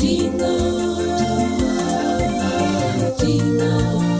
Tina, Tina.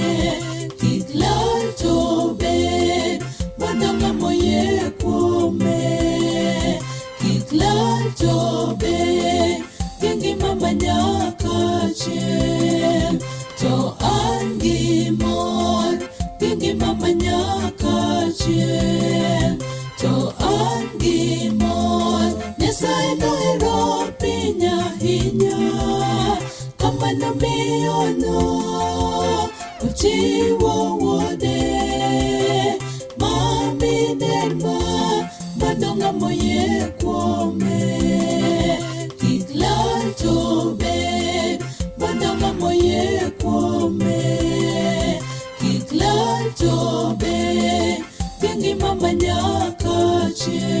Kenya kama nimeona uchi wowote mami derma madonga moye kwome kiklatobe madonga moye kwome kiklatobe tingi mama nyakache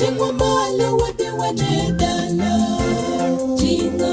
jingomalo wa tiwanetala jingo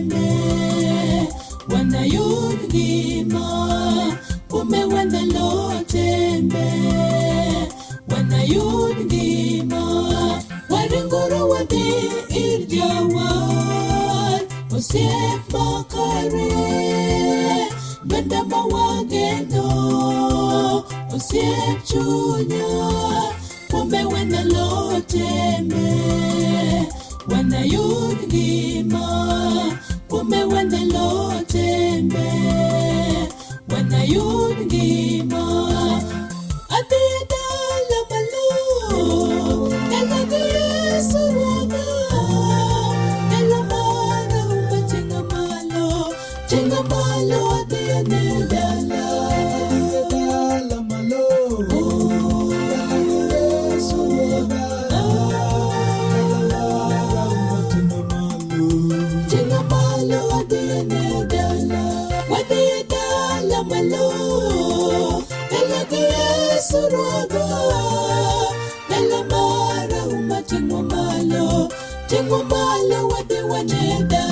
osiepokore benda mawageno osiep chunya kuombe wenalotene wenayud ngima kuombe wenalotembe wenayud rodo ela mara uma tingo malo tingo malo wa de wa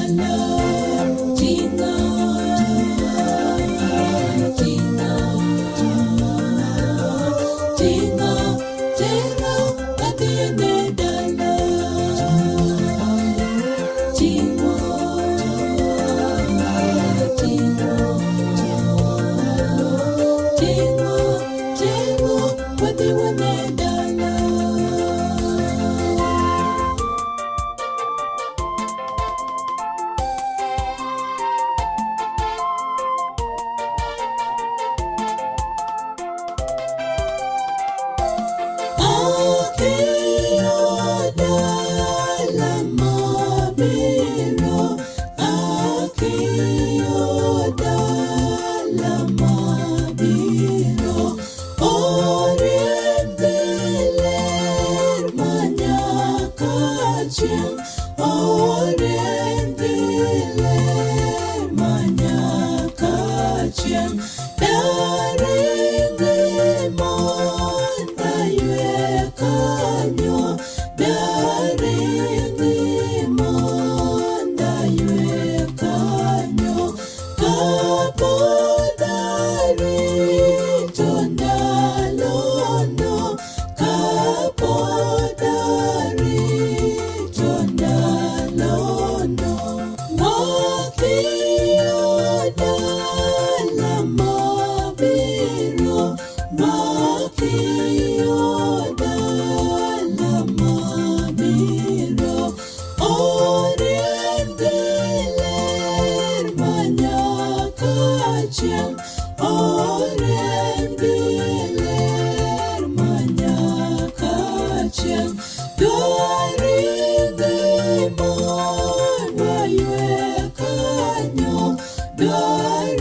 Lord,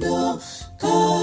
no,